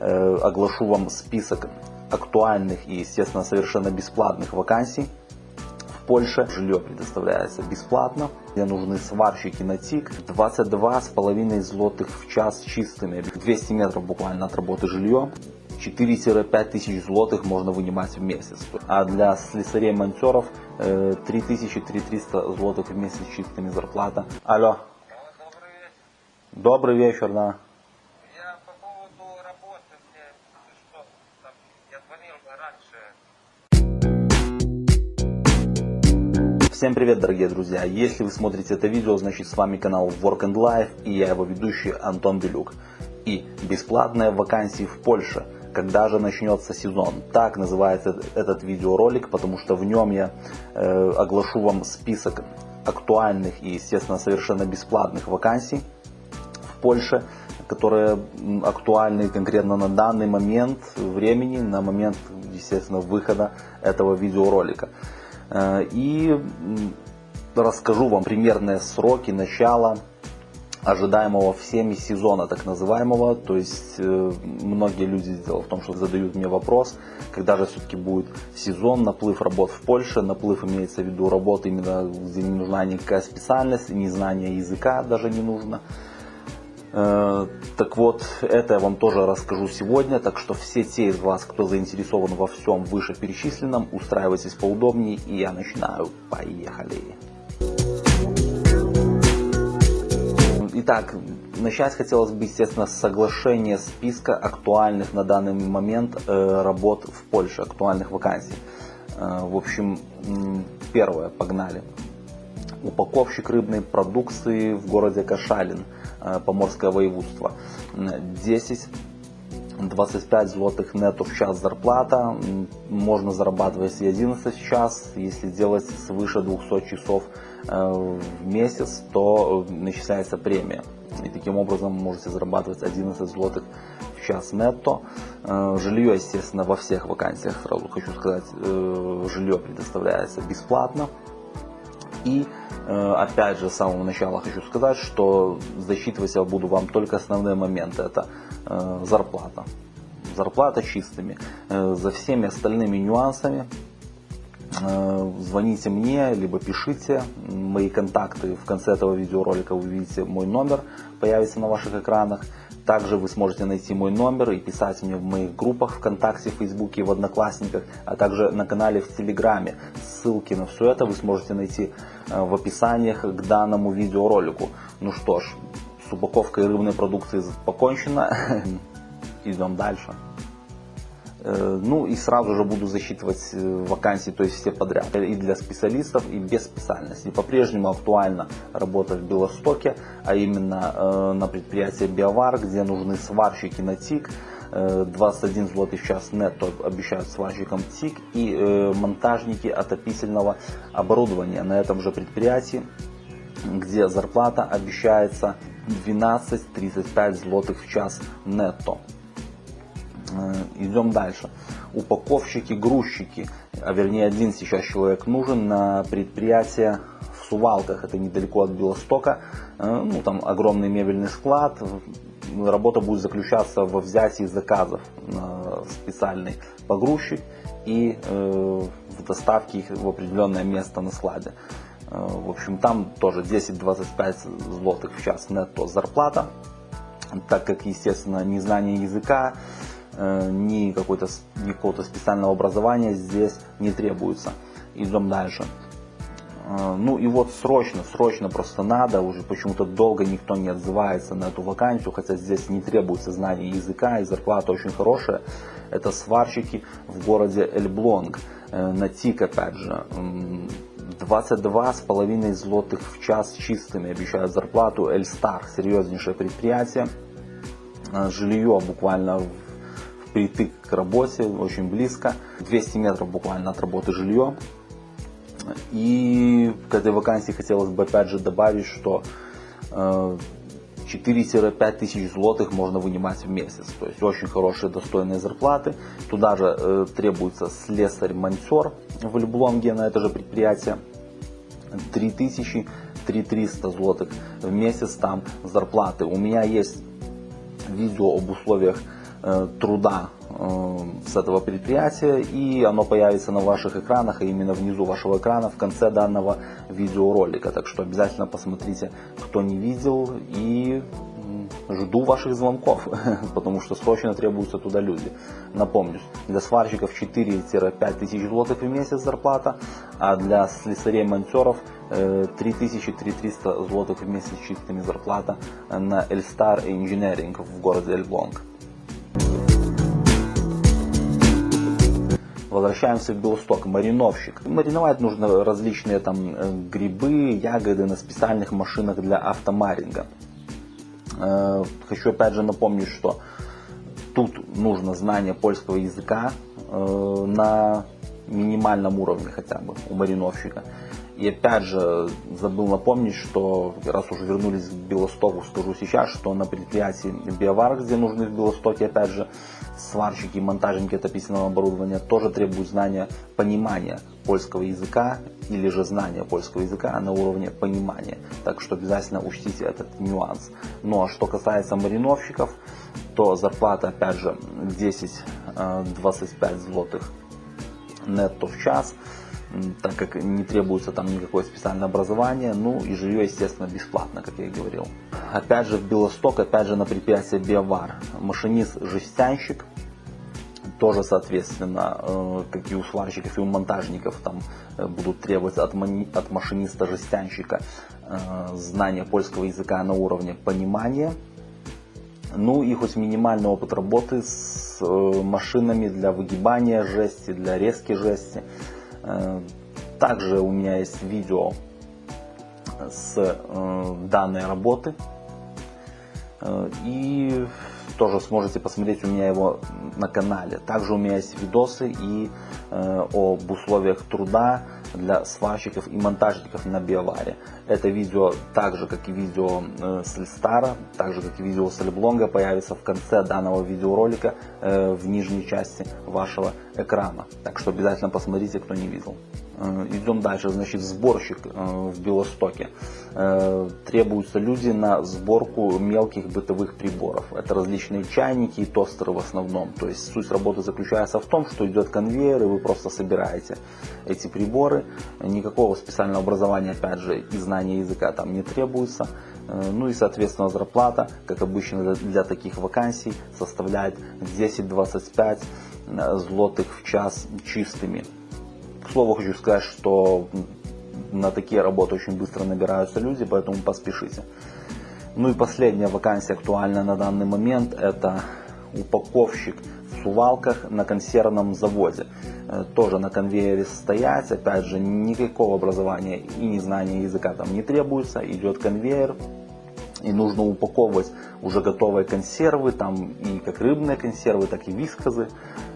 э, оглашу вам список актуальных и, естественно, совершенно бесплатных вакансий. В Польше жилье предоставляется бесплатно, где нужны сварщики на ТИК, 22,5 злотых в час чистыми, 200 метров буквально от работы жилье, 4-5 тысяч злотых можно вынимать в месяц. А для слесарей-монтеров 3000-3300 злотых в месяц чистыми зарплата. Алло. Добрый вечер, да. Всем привет, дорогие друзья! Если вы смотрите это видео, значит с вами канал Work and Life и я его ведущий Антон Белюк. И бесплатные вакансии в Польше. Когда же начнется сезон? Так называется этот видеоролик, потому что в нем я э, оглашу вам список актуальных и, естественно, совершенно бесплатных вакансий Польше, которые актуальны конкретно на данный момент времени, на момент, естественно, выхода этого видеоролика. Э, и расскажу вам примерные сроки начала ожидаемого всеми сезона так называемого. То есть э, многие люди, дело в том, что задают мне вопрос, когда же все-таки будет сезон, наплыв работ в Польше. Наплыв имеется в виду работы именно, где не нужна никакая специальность, не знание языка даже не нужно. Э, так вот, это я вам тоже расскажу сегодня, так что все те из вас, кто заинтересован во всем вышеперечисленном, устраивайтесь поудобнее, и я начинаю. Поехали! Итак, начать хотелось бы, естественно, с соглашения списка актуальных на данный момент э, работ в Польше, актуальных вакансий. Э, в общем, первое, погнали. Упаковщик рыбной продукции в городе Кашалин – Э, Поморское воеводство. 10 25 злотых нету в час зарплата, можно зарабатывать и 11 в час, если делать свыше 200 часов э, в месяц, то э, начисляется премия. И таким образом можете зарабатывать 11 злотых в час нетто. Жилье, естественно, во всех вакансиях, сразу хочу сказать, жилье предоставляется бесплатно. И опять же, с самого начала хочу сказать, что засчитывать я буду вам только основные моменты. Это э, зарплата. Зарплата чистыми. Э, за всеми остальными нюансами звоните мне, либо пишите. Мои контакты в конце этого видеоролика вы увидите мой номер, появится на ваших экранах. Также вы сможете найти мой номер и писать мне в моих группах ВКонтакте, Фейсбуке, в Одноклассниках, а также на канале в Телеграме. Ссылки на все это вы сможете найти э, в описаниях к данному видеоролику. Ну что ж, с упаковкой рыбной продукции покончено. Идем дальше. Э, ну и сразу же буду засчитывать э, вакансии, то есть все подряд. И для специалистов, и без специальности. По-прежнему актуально работа в Белостоке, а именно э, на предприятии Биовар, где нужны сварщики на ТИК. 21 злотый в час нетто обещают сварщикам ТИК и монтажники отопительного оборудования на этом же предприятии, где зарплата обещается 12-35 злотых в час нетто. Э, идем дальше. Упаковщики, грузчики, а вернее один сейчас человек нужен на предприятие в Сувалках, это недалеко от Белостока. Э, ну, там огромный мебельный склад. Работа будет заключаться во взятии заказов на специальный погрузчик и э, в доставке их в определенное место на складе. В общем, там тоже 10-25 злотых в час нетто зарплата, так как, естественно, незнание языка, ни какой-то ни какого-то специального образования здесь не требуется. Идем дальше. Э, ну и вот срочно, срочно просто надо, уже почему-то долго никто не отзывается на эту вакансию, хотя здесь не требуется знания языка и зарплата очень хорошая. Это сварщики в городе Эльблонг, э, на ТИК опять же. 22,5 злотых в час чистыми обещают зарплату. Эльстар, серьезнейшее предприятие. Жилье буквально притык к работе, очень близко. 200 метров буквально от работы жилье. И к этой вакансии хотелось бы опять же добавить, что 4-5 э, тысяч злотых можно вынимать в месяц. То есть очень хорошие достойные зарплаты. Туда же э, требуется слесарь-монтер в Люблонге на это же предприятие. 3000 3300 злотых в месяц там зарплаты. У меня есть видео об условиях труда э, с этого предприятия, и оно появится на ваших экранах, а именно внизу вашего экрана в конце данного видеоролика. Так что обязательно посмотрите, кто не видел, и жду ваших звонков, потому что срочно требуются туда люди. Напомню, для сварщиков 4-5 тысяч злотых в месяц зарплата, а для слесарей-монтеров 3300 злотых в месяц чистыми зарплата на Elstar Engineering в городе Эльблонг. Возвращаемся в Белосток. Мариновщик. Мариновать нужно различные там э, грибы, ягоды на специальных машинах для автомаринга. Э, хочу опять же напомнить, что тут нужно знание польского языка э, на минимальном уровне хотя бы у мариновщика. И опять же, забыл напомнить, что раз уже вернулись к Белостоку, скажу сейчас, что на предприятии Биовар, где нужны в Белостоке, опять же, сварщики, монтажники отопительного оборудования, тоже требуют знания, понимания польского языка или же знания польского языка на уровне понимания. Так что обязательно учтите этот нюанс. Ну а что касается мариновщиков, то зарплата опять же 10-25 злотых нетто в час так как не требуется там никакое специальное образование, ну и жилье, естественно, бесплатно, как я и говорил. Опять же в Белосток, опять же на предприятии Биовар, машинист-жестянщик, тоже, соответственно, э, как и у сварщиков и у монтажников, там э, будут требоваться от, от машиниста-жестянщика э, знания польского языка на уровне понимания, ну и хоть минимальный опыт работы с машинами для выгибания жести, для резки жести. Э, также у меня есть видео с э, данной работы. Э, и тоже сможете посмотреть у меня его на канале. Также у меня есть видосы и об условиях труда для сварщиков и монтажников на биоваре. Это видео, так же как и видео с Эльстара, так же как и видео с Эльблонга, появится в конце данного видеоролика в нижней части вашего экрана. Так что обязательно посмотрите, кто не видел. Э, идем дальше, значит, сборщик э, в Белостоке. Э, требуются люди на сборку мелких бытовых приборов. Это различные чайники и тостеры в основном. То есть суть работы заключается в том, что идет конвейер, и вы просто собираете эти приборы. Никакого специального образования, опять же, и знания языка там не требуется. Ну и, соответственно, зарплата, как обычно для таких вакансий, составляет 10-25 злотых в час чистыми. Слову, хочу сказать, что на такие работы очень быстро набираются люди, поэтому поспешите. Ну и последняя вакансия актуальная на данный момент это упаковщик в сувалках на консервном заводе. Э, тоже на конвейере стоять, опять же, никакого образования и незнания языка там не требуется. Идет конвейер, и нужно упаковывать уже готовые консервы, там и как рыбные консервы, так и вискозы,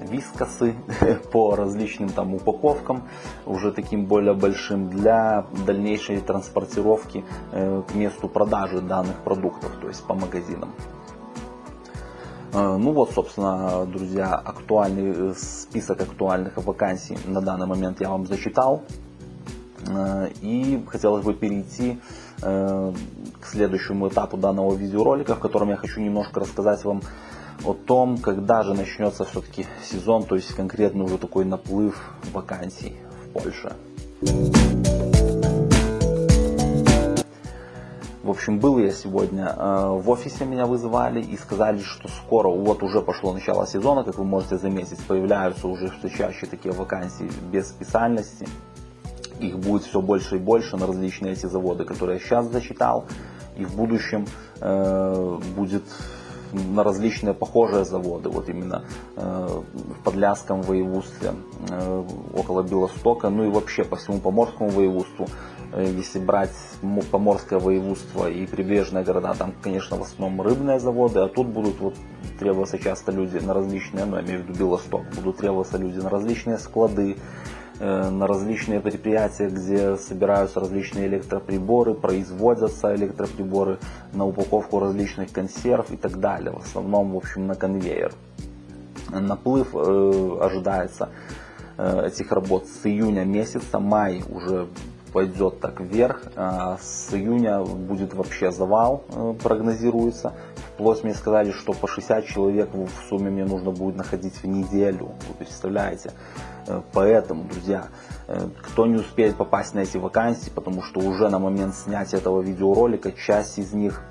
вискосы по различным там упаковкам, уже таким более большим для дальнейшей транспортировки э, к месту продажи данных продуктов, то есть по магазинам. Э, ну вот, собственно, друзья, актуальный э, список актуальных вакансий на данный момент я вам зачитал. И хотелось бы перейти к следующему этапу данного видеоролика, в котором я хочу немножко рассказать вам о том, когда же начнется все-таки сезон, то есть конкретно уже такой наплыв вакансий в Польше. В общем, был я сегодня э, в офисе, меня вызывали и сказали, что скоро, вот уже пошло начало сезона, как вы можете заметить, появляются уже все чаще такие вакансии без специальности их будет все больше и больше на различные эти заводы, которые я сейчас зачитал, и в будущем э, будет на различные похожие заводы, вот именно э, в Подляском воеводстве, э, около Белостока, ну и вообще по всему Поморскому воеводству. Э, если брать Поморское воеводство и прибрежные города, там, конечно, в основном рыбные заводы, а тут будут вот требоваться часто люди на различные, ну, я имею в виду Белосток, будут требоваться люди на различные склады, на различные предприятия, где собираются различные электроприборы, производятся электроприборы на упаковку различных консерв и так далее. В основном, в общем, на конвейер. Наплыв э, ожидается э, этих работ с июня месяца, май уже пойдет так вверх, а с июня будет вообще завал, прогнозируется, вплоть мне сказали, что по 60 человек в сумме мне нужно будет находить в неделю. Вы представляете? Э, Поэтому, друзья, э, кто не успеет попасть на эти вакансии, потому что уже на момент снятия этого видеоролика часть из них,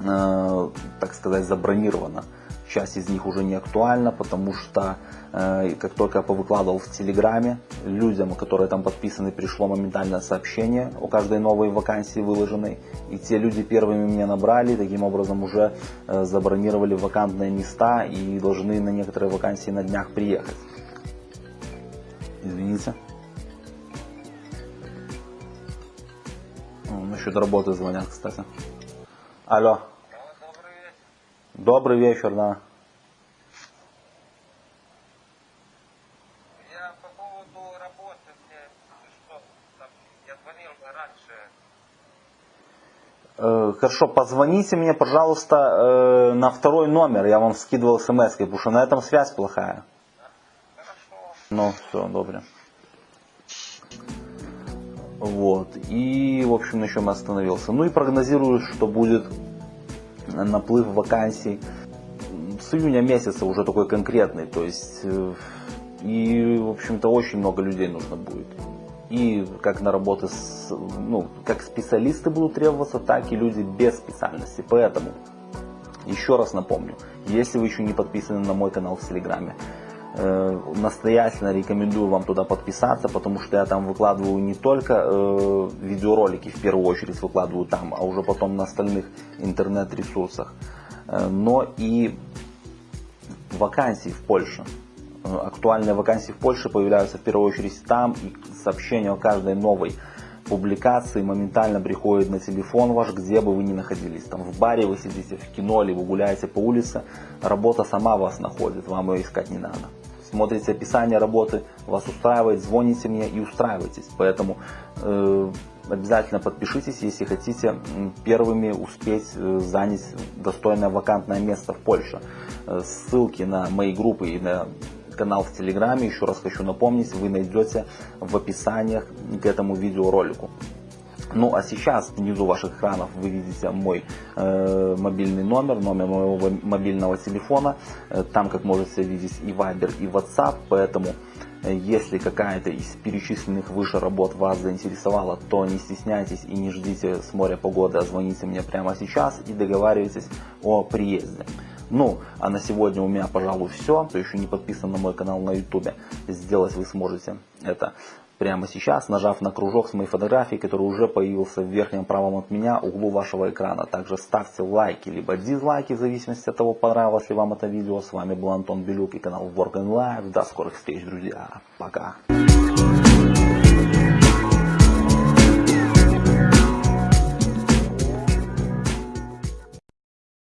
э, так сказать, забронирована. Часть из них уже не актуальна, потому что как только я повыкладывал в Телеграме, людям, которые там подписаны, пришло моментальное сообщение о каждой новой вакансии выложенной. И те люди первыми меня набрали, таким образом уже забронировали вакантные места и должны на некоторые вакансии на днях приехать. Извините. О, Насчет работы звонят, кстати. Алло. Добрый вечер. Добрый вечер, да. Я по поводу работы, мне что там, я звонил раньше. Э, Хорошо, позвоните мне, пожалуйста, э, на второй номер. Я вам скидывал смс, потому что на этом связь плохая. Ну, все, добре. Вот. И, в общем, на чем остановился. Ну и прогнозирую, что будет наплыв вакансий с июня месяца уже такой конкретный. То есть, э, и, в общем-то, очень много людей нужно будет. И как на работы, с, ну, как специалисты будут требоваться, так и люди без специальности. Поэтому, еще раз напомню, если вы еще не подписаны на мой канал в Телеграме, настоятельно рекомендую вам туда подписаться, потому что я там выкладываю не только э, видеоролики, в первую очередь выкладываю там, а уже потом на остальных интернет-ресурсах, э, но и вакансии в Польше. Э, Актуальные вакансии в Польше появляются в первую очередь там, и сообщение о каждой новой публикации моментально приходит на телефон ваш, где бы вы ни находились. Там в баре вы сидите, в кино, или вы гуляете по улице, работа сама вас находит, вам ее искать не надо. Смотрите описание работы, вас устраивает, звоните мне и устраивайтесь. Поэтому э, обязательно подпишитесь, если хотите первыми успеть э, занять достойное вакантное место в Польше. Э, Ссылки на мои группы и на канал в Телеграме, еще раз хочу напомнить, вы найдете в описаниях к этому видеоролику. Ну а сейчас внизу ваших экранов вы видите мой э, мобильный номер, номер моего мобильного телефона. Э, там, как можете видеть, и Viber, и WhatsApp. Поэтому, э, если какая-то из перечисленных выше работ вас заинтересовала, то не стесняйтесь и не ждите с моря погоды, а звоните мне прямо сейчас и договаривайтесь о приезде. Ну, а на сегодня у меня, пожалуй, все. Кто еще не подписан на мой канал на YouTube, сделать вы сможете это прямо сейчас, нажав на кружок с моей фотографией, который уже появился в верхнем правом от меня углу вашего экрана. Также ставьте лайки, либо дизлайки, в зависимости от того, понравилось ли вам это видео. С вами был Антон Белюк и канал Work and Life. До скорых встреч, друзья. Пока.